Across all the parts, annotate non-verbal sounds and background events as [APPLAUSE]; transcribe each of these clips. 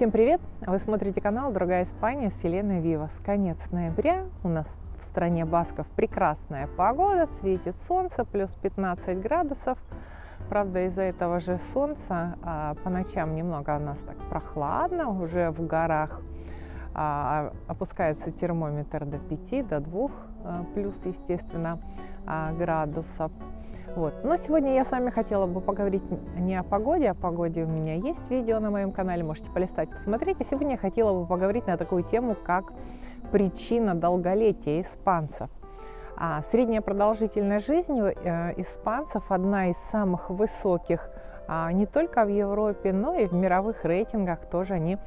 Всем привет! Вы смотрите канал «Другая Испания» с Еленой Вивас. Конец ноября, у нас в стране Басков прекрасная погода, светит солнце, плюс 15 градусов. Правда, из-за этого же солнца а, по ночам немного у нас так прохладно, уже в горах а, опускается термометр до 5, до 2, а, плюс, естественно, а, градусов. Вот. Но сегодня я с вами хотела бы поговорить не о погоде, о погоде у меня есть видео на моем канале, можете полистать, посмотреть. А сегодня я хотела бы поговорить на такую тему, как причина долголетия испанцев. А средняя продолжительность жизни э, испанцев одна из самых высоких а, не только в Европе, но и в мировых рейтингах тоже они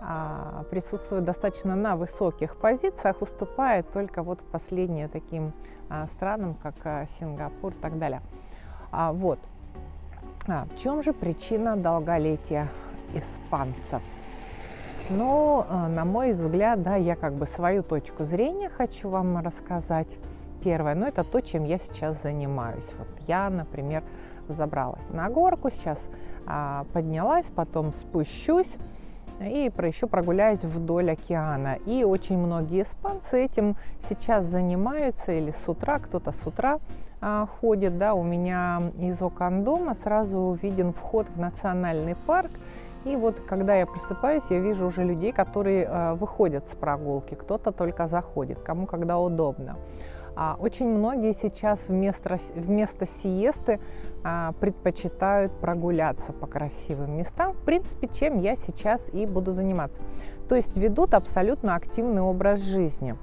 а, присутствуют достаточно на высоких позициях, уступает только вот последние таким а, странам, как а, Сингапур и так далее. А, вот. А, в чем же причина долголетия испанцев? Ну, на мой взгляд, да, я как бы свою точку зрения хочу вам рассказать. Первое, ну, это то, чем я сейчас занимаюсь. Вот я, например, забралась на горку, сейчас а, поднялась, потом спущусь и еще прогуляюсь вдоль океана. И очень многие испанцы этим сейчас занимаются или с утра, кто-то с утра а, ходит. Да, у меня из окон дома сразу виден вход в национальный парк. И вот когда я просыпаюсь, я вижу уже людей, которые а, выходят с прогулки, кто-то только заходит, кому когда удобно. А очень многие сейчас вместо, вместо сиесты а, предпочитают прогуляться по красивым местам, в принципе, чем я сейчас и буду заниматься. То есть ведут абсолютно активный образ жизни.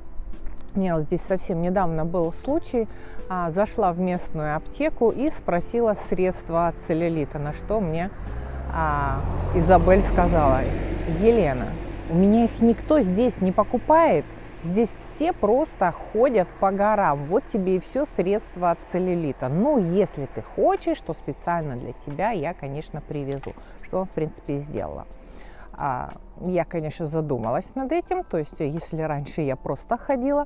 У меня вот здесь совсем недавно был случай, а, зашла в местную аптеку и спросила средства от целлюлита, на что мне а, Изабель сказала, Елена, у меня их никто здесь не покупает, Здесь все просто ходят по горам. Вот тебе и все средства от целлюлита. Ну, если ты хочешь, то специально для тебя я, конечно, привезу. Что, в принципе, сделала. А, я, конечно, задумалась над этим. То есть, если раньше я просто ходила,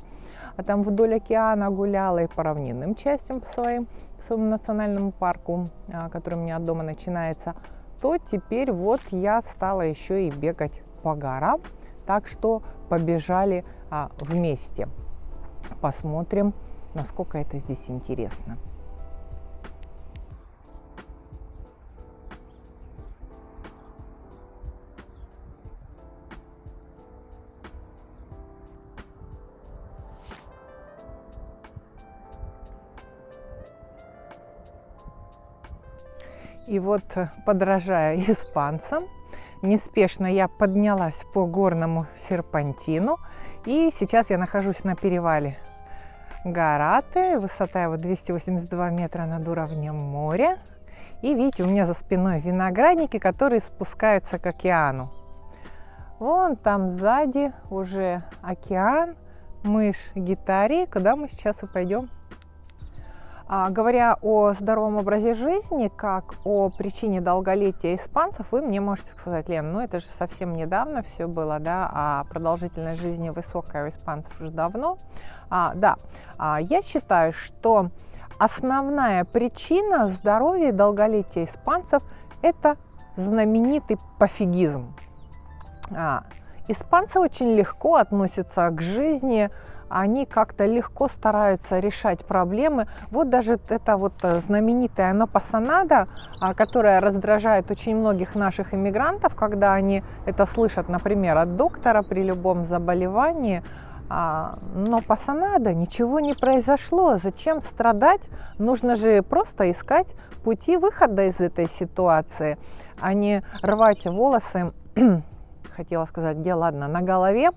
а там вдоль океана гуляла и по равнинным частям по, своим, по своему национальному парку, а, который у меня от дома начинается, то теперь вот я стала еще и бегать по горам. Так что побежали а, вместе. Посмотрим, насколько это здесь интересно. И вот, подражая [LAUGHS] испанцам, неспешно я поднялась по горному серпантину и сейчас я нахожусь на перевале Гараты, высота его 282 метра над уровнем моря. И видите, у меня за спиной виноградники, которые спускаются к океану. Вон там сзади уже океан, мышь гитари, куда мы сейчас и пойдем говоря о здоровом образе жизни, как о причине долголетия испанцев, вы мне можете сказать, Лен, ну это же совсем недавно все было, да, а продолжительность жизни высокая у испанцев уже давно. А, да, а, я считаю, что основная причина здоровья и долголетия испанцев – это знаменитый пофигизм. А, испанцы очень легко относятся к жизни, они как-то легко стараются решать проблемы. Вот даже эта вот э, знаменитая напасанада, а, которая раздражает очень многих наших иммигрантов, когда они это слышат, например, от доктора при любом заболевании, а, но пасанада, ничего не произошло. Зачем страдать? Нужно же просто искать пути выхода из этой ситуации, а не рвать волосы, [CLEARS THROAT] хотела сказать, где ладно, на голове,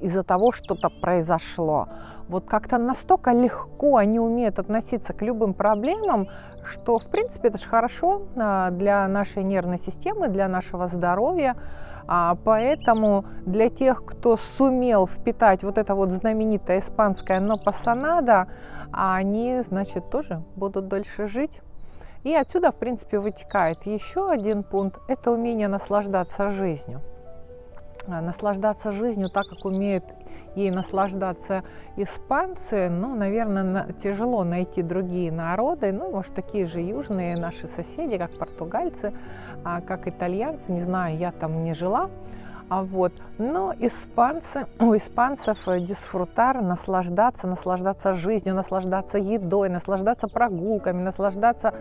из-за того, что-то произошло. Вот как-то настолько легко они умеют относиться к любым проблемам, что, в принципе, это же хорошо а, для нашей нервной системы, для нашего здоровья. А, поэтому для тех, кто сумел впитать вот это вот знаменитое испанское «но пасанада», они, значит, тоже будут дольше жить. И отсюда, в принципе, вытекает еще один пункт – это умение наслаждаться жизнью. А, наслаждаться жизнью так, как умеют ей наслаждаться испанцы, ну, наверное, тяжело найти другие народы, ну, может, такие же южные наши соседи, как португальцы, а, как итальянцы, не знаю, я там не жила, а вот. Но испанцы, у испанцев э, дисфрутар, наслаждаться, наслаждаться жизнью, наслаждаться едой, наслаждаться прогулками, наслаждаться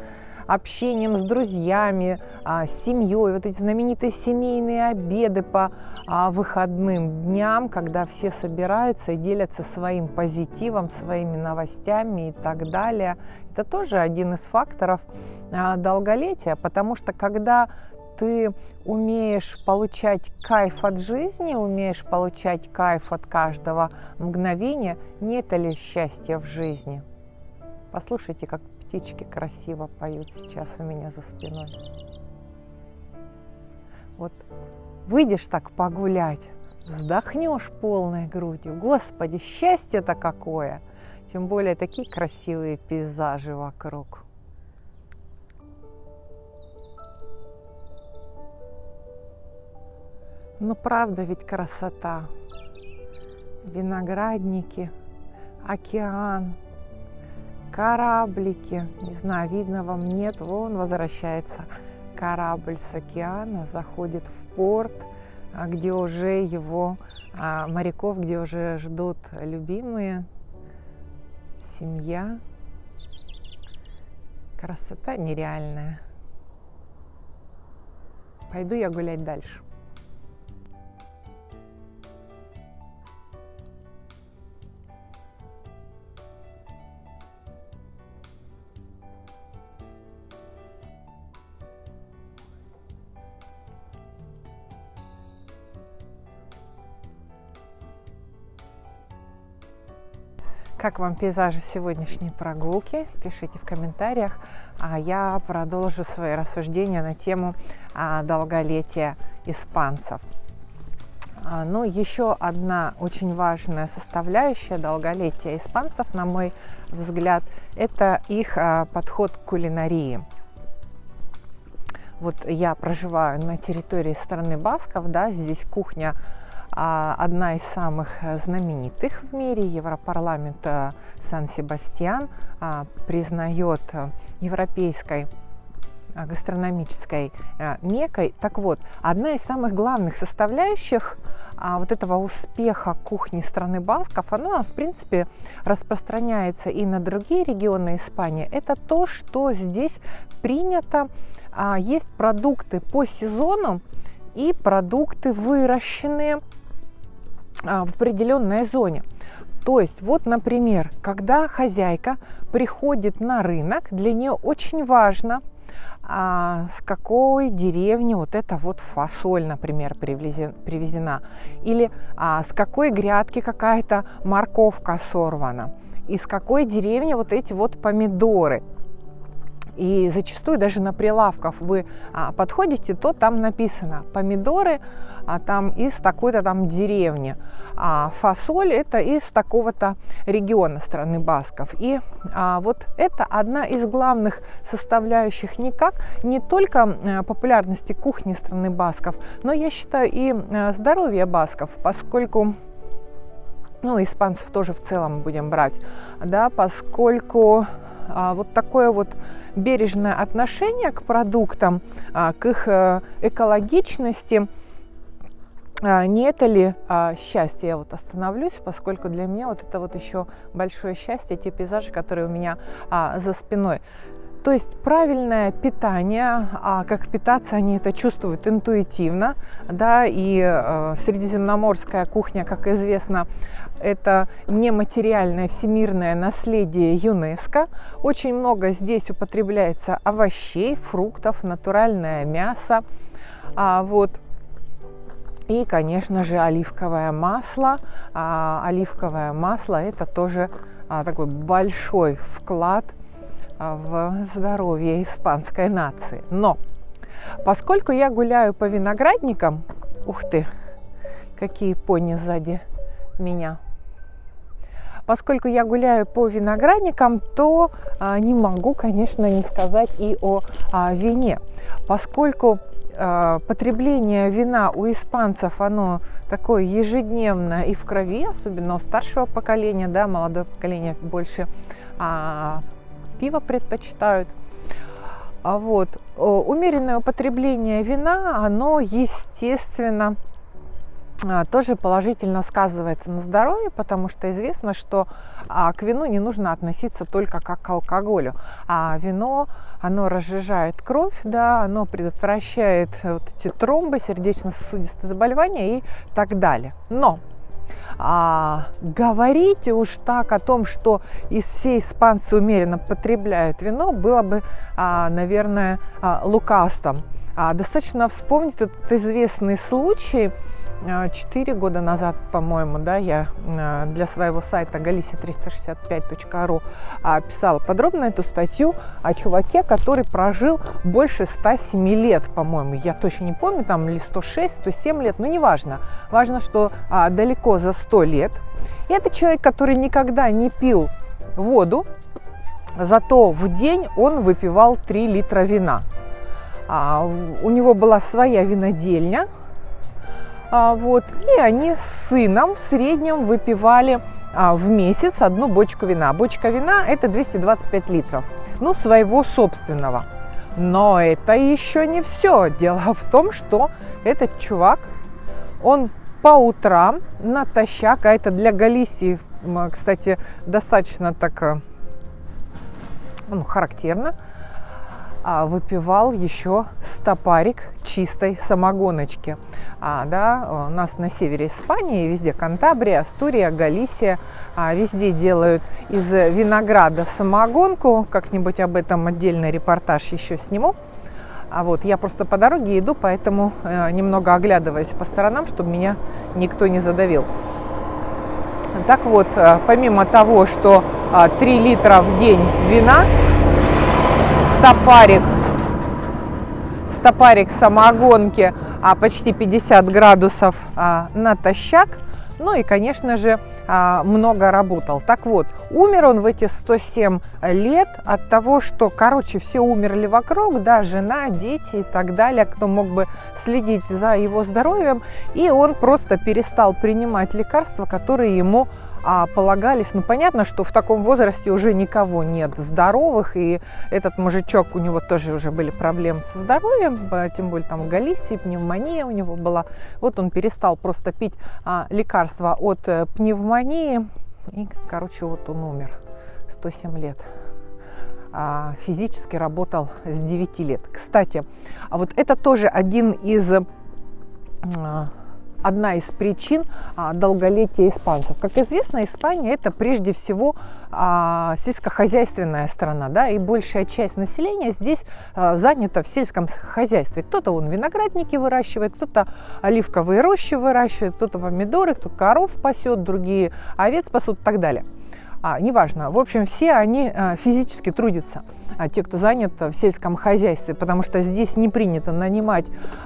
общением с друзьями, а, с семьей, вот эти знаменитые семейные обеды по а, выходным дням, когда все собираются и делятся своим позитивом, своими новостями и так далее. Это тоже один из факторов а, долголетия, потому что когда ты умеешь получать кайф от жизни, умеешь получать кайф от каждого мгновения, не это ли счастье в жизни? Послушайте, как птички красиво поют сейчас у меня за спиной. Вот выйдешь так погулять, вздохнешь полной грудью. Господи, счастье-то какое! Тем более такие красивые пейзажи вокруг. Ну правда ведь красота. Виноградники, океан, кораблики. Не знаю, видно вам, нет. Вон возвращается корабль с океана, заходит в порт, а, где уже его а, моряков, где уже ждут любимые, семья. Красота нереальная. Пойду я гулять дальше. Как вам пейзажи сегодняшней прогулки? Пишите в комментариях. А я продолжу свои рассуждения на тему а, долголетия испанцев. А, ну, еще одна очень важная составляющая долголетия испанцев, на мой взгляд, это их а, подход к кулинарии. Вот я проживаю на территории страны Басков, да, здесь кухня одна из самых э, знаменитых в мире. Европарламент э, Сан-Себастьян а, признает э, европейской гастрономической мекой. Так вот, одна из самых главных составляющих а, вот этого успеха кухни страны Басков, она, в принципе, распространяется и на другие регионы Испании. Это то, что здесь принято, есть продукты по сезону и продукты выращенные а, в определенной зоне. То есть, вот, например, когда хозяйка приходит на рынок, для нее очень важно, а, с какой деревни вот эта вот фасоль, например, привезена, или а, с какой грядки какая-то морковка сорвана, из какой деревни вот эти вот помидоры. И зачастую даже на прилавках вы а, подходите, то там написано помидоры а, там из такой-то там деревни, а фасоль это из такого-то региона страны Басков. И а, вот это одна из главных составляющих никак не только популярности кухни страны Басков, но я считаю и а, здоровья Басков, поскольку ну, испанцев тоже в целом будем брать, да, поскольку вот такое вот бережное отношение к продуктам, а, к их э, экологичности, а, не это ли счастье? Я вот остановлюсь, поскольку для меня вот это вот еще большое счастье, те пейзажи, которые у меня за спиной. То есть правильное питание, а как питаться они это чувствуют интуитивно, да, и э, средиземноморская кухня, как известно, это нематериальное всемирное наследие ЮНЕСКО. Очень много здесь употребляется овощей, фруктов, натуральное мясо. А, вот. И, конечно же, оливковое масло. А, оливковое масло – это тоже а, такой большой вклад в здоровье испанской нации. Но поскольку я гуляю по виноградникам, ух ты, какие пони сзади меня – Поскольку я гуляю по виноградникам, то а, не могу, конечно, не сказать и о а, вине, поскольку э, потребление вина у испанцев, оно такое ежедневное и в крови, особенно у старшего поколения, да, молодое поколение больше а, пиво предпочитают. А вот, умеренное употребление вина, оно, естественно, а, тоже положительно сказывается на здоровье, потому что известно, что а, к вину не нужно относиться только как к алкоголю, а вино, оно разжижает кровь, да, оно предотвращает вот эти тромбы, сердечно-сосудистые заболевания и так далее. Но а, говорить уж так о том, что из всей испанцы умеренно потребляют вино, было бы, а, наверное, а, лукавством. А, достаточно вспомнить этот известный случай, 4 года назад, по-моему, да, я а, для своего сайта galicia365.ru а, писала подробно эту статью о чуваке, который прожил больше 107 лет, по-моему. Я точно не помню, там ли 106, 107 лет, но неважно. Важно, что а, далеко за 100 лет. И это человек, который никогда не пил воду, зато в день он выпивал 3 литра вина. А, у него была своя винодельня, а, вот, и они с сыном в среднем выпивали а, в месяц одну бочку вина. Бочка вина это 225 литров, ну, своего собственного. Но это еще не все. Дело в том, что этот чувак, он по утрам натощак, а это для Галисии, кстати, достаточно так э, ну, характерно, а, выпивал еще стопарик чистой самогоночки. А, да, у нас на севере Испании, везде Кантабрия, Астурия, Галисия, а, везде делают из винограда самогонку. Как-нибудь об этом отдельный репортаж еще сниму. А вот я просто по дороге иду, поэтому э, немного оглядываюсь по сторонам, чтобы меня никто не задавил. Так вот, э, помимо того, что э, 3 литра в день вина стопарик, стопарик самогонки а, почти 50 градусов а, натощак. Ну и, конечно же, а, много работал. Так вот, умер он в эти 107 лет от того, что, короче, все умерли вокруг, да, жена, дети и так далее, кто мог бы следить за его здоровьем, и он просто перестал принимать лекарства, которые ему а, полагались. Ну, понятно, что в таком возрасте уже никого нет здоровых, и этот мужичок, у него тоже уже были проблемы со здоровьем, тем более там Галисии, пневмония у него была. Вот он перестал просто пить а, лекарства от э, пневмонии, и, короче, вот он умер. 107 лет а, физически работал с 9 лет. Кстати, а вот это тоже один из а, одна из причин а, долголетия испанцев. Как известно, Испания это прежде всего а, сельскохозяйственная страна, да, и большая часть населения здесь а, занята в сельском хозяйстве. Кто-то он виноградники выращивает, кто-то оливковые рощи выращивает, кто-то помидоры, кто коров пасет, другие овец пасут и так далее а, неважно. В общем, все они а, физически трудятся, а, те, кто занят в сельском хозяйстве, потому что здесь не принято нанимать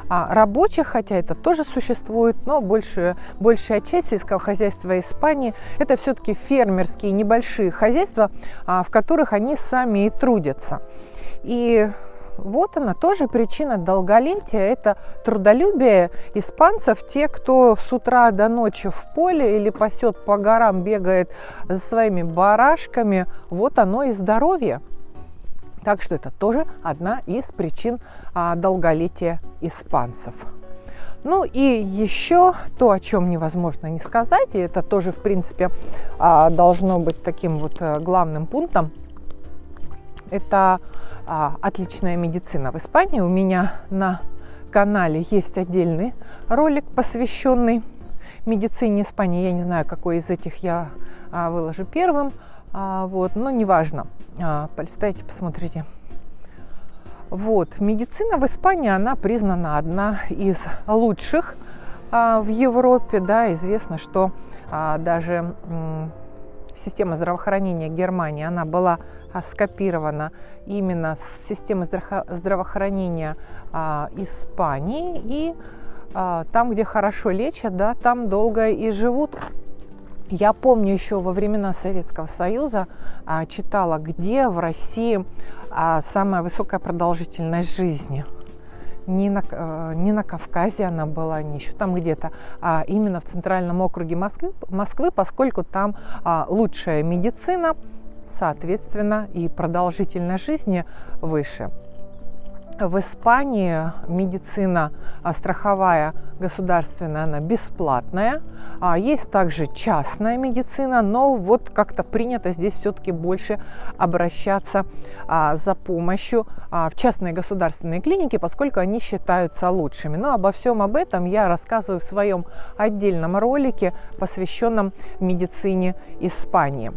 а, рабочих, хотя это тоже существует, но большая, большая часть сельского хозяйства Испании – это все-таки фермерские небольшие хозяйства, а, в которых они сами и трудятся. И вот она тоже причина долголетия. Это трудолюбие испанцев. Те, кто с утра до ночи в поле или пасет по горам, бегает за своими барашками, вот оно и здоровье. Так что это тоже одна из причин а, долголетия испанцев. Ну и еще то, о чем невозможно не сказать, и это тоже, в принципе, а, должно быть таким вот э, главным пунктом, это отличная медицина в Испании. У меня на канале есть отдельный ролик, посвященный медицине Испании. Я не знаю, какой из этих я а, выложу первым, а, вот, но неважно. А, полистайте, посмотрите. Вот, медицина в Испании, она признана одна из лучших а, в Европе, да, известно, что а, даже система здравоохранения Германии, она была а, скопирована именно с системы здравоохранения а, Испании. И а, там, где хорошо лечат, да, там долго и живут. Я помню еще во времена Советского Союза а, читала, где в России а, самая высокая продолжительность жизни. не на, э, не на Кавказе она была, не еще там где-то, а именно в центральном округе Москвы, Москвы поскольку там а, лучшая медицина, соответственно, и продолжительность жизни выше. В Испании медицина а, страховая государственная, она бесплатная. А есть также частная медицина, но вот как-то принято здесь все-таки больше обращаться а, за помощью а, в частные государственные клиники, поскольку они считаются лучшими. Но обо всем об этом я рассказываю в своем отдельном ролике, посвященном медицине Испании.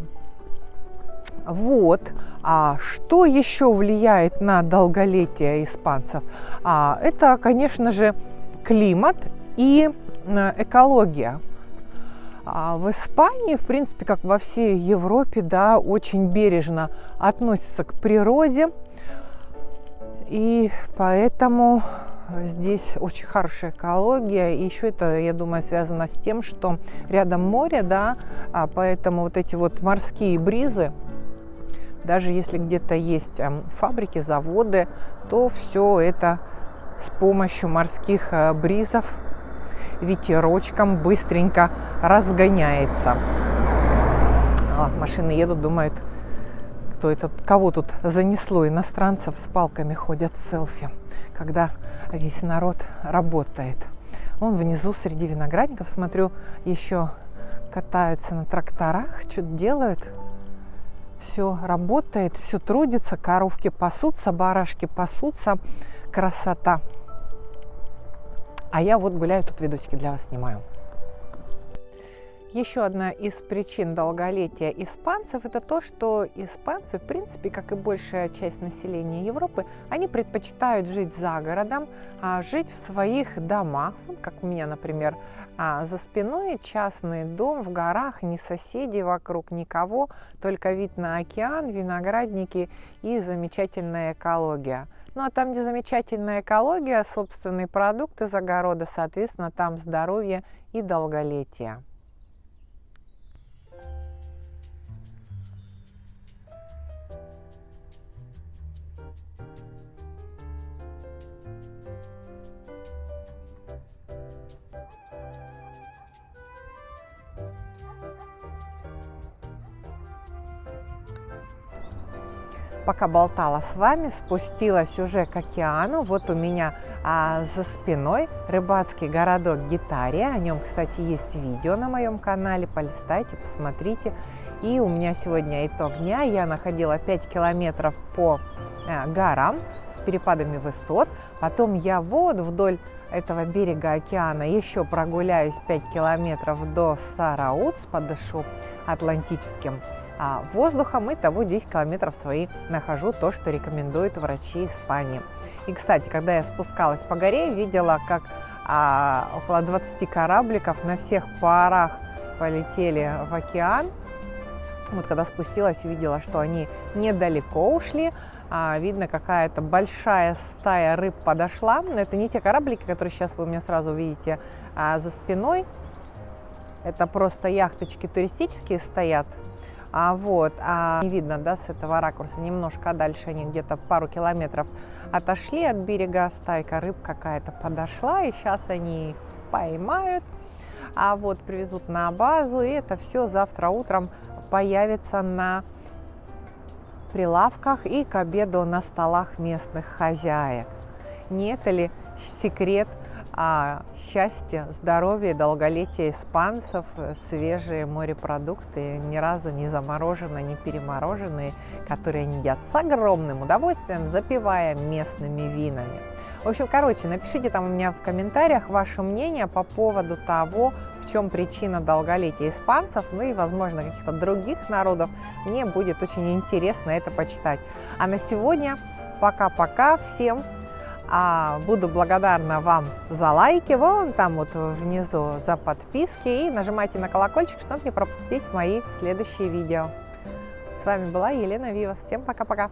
Вот. А что еще влияет на долголетие испанцев? А, это, конечно же, климат и экология. А в Испании, в принципе, как во всей Европе, да, очень бережно относятся к природе. И поэтому здесь очень хорошая экология. И еще это, я думаю, связано с тем, что рядом море, да, а поэтому вот эти вот морские бризы, даже если где-то есть эм, фабрики, заводы, то все это с помощью морских э, бризов ветерочком быстренько разгоняется. А, машины едут, думают, кто это, кого тут занесло. Иностранцев с палками ходят селфи, когда весь народ работает. Вон внизу среди виноградников, смотрю, еще катаются на тракторах, что-то делают все работает, все трудится, коровки пасутся, барашки пасутся, красота. А я вот гуляю, тут видосики для вас снимаю. Еще одна из причин долголетия испанцев – это то, что испанцы, в принципе, как и большая часть населения Европы, они предпочитают жить за городом, а жить в своих домах, как у меня, например, а за спиной частный дом в горах, ни соседей вокруг, никого, только вид на океан, виноградники и замечательная экология. Ну а там, где замечательная экология, собственные продукты из огорода, соответственно, там здоровье и долголетие. Пока болтала с вами, спустилась уже к океану. Вот у меня а, за спиной рыбацкий городок Гитария. О нем, кстати, есть видео на моем канале. Полистайте, посмотрите. И у меня сегодня итог дня. Я находила 5 километров по а, горам с перепадами высот. Потом я вот вдоль этого берега океана еще прогуляюсь 5 километров до Сараутс, подышу Атлантическим а, воздухом и того 10 километров свои нахожу, то, что рекомендуют врачи Испании. И, кстати, когда я спускалась по горе, видела, как а, около 20 корабликов на всех парах полетели в океан. Вот когда спустилась, увидела, что они недалеко ушли, а, видно, какая-то большая стая рыб подошла. Но это не те кораблики, которые сейчас вы у меня сразу видите а, за спиной. Это просто яхточки туристические стоят а, вот, а не видно, да, с этого ракурса, немножко дальше они где-то пару километров отошли от берега, стайка рыб какая-то подошла, и сейчас они их поймают, а вот привезут на базу, и это все завтра утром появится на прилавках и к обеду на столах местных хозяек. Не это ли секрет а счастье, здоровье, долголетие испанцев, свежие морепродукты, ни разу не замороженные, не перемороженные, которые они едят с огромным удовольствием, запивая местными винами. В общем, короче, напишите там у меня в комментариях ваше мнение по поводу того, в чем причина долголетия испанцев, ну и, возможно, каких-то других народов. Мне будет очень интересно это почитать. А на сегодня пока-пока, всем а буду благодарна вам за лайки, вон там вот внизу за подписки и нажимайте на колокольчик, чтобы не пропустить мои следующие видео. С вами была Елена Вивас. Всем пока-пока!